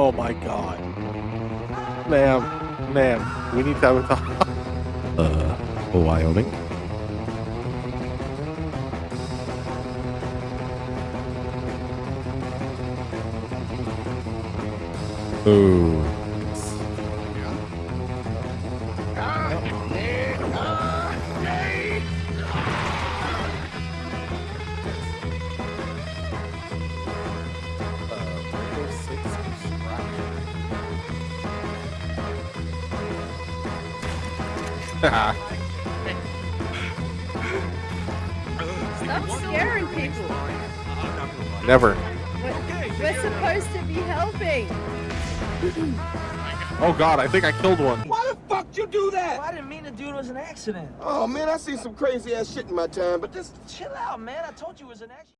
Oh my god. Ma'am, ma'am, we need to have a talk. Uh, Wyoming. Ooh. Stop scaring people. Never. We're, we're supposed to be helping. Oh god, I think I killed one. Why the fuck you do that? I didn't mean to do it. It was an accident. Oh man, I seen some crazy ass shit in my time, but this Chill out, man. I told you it was an accident.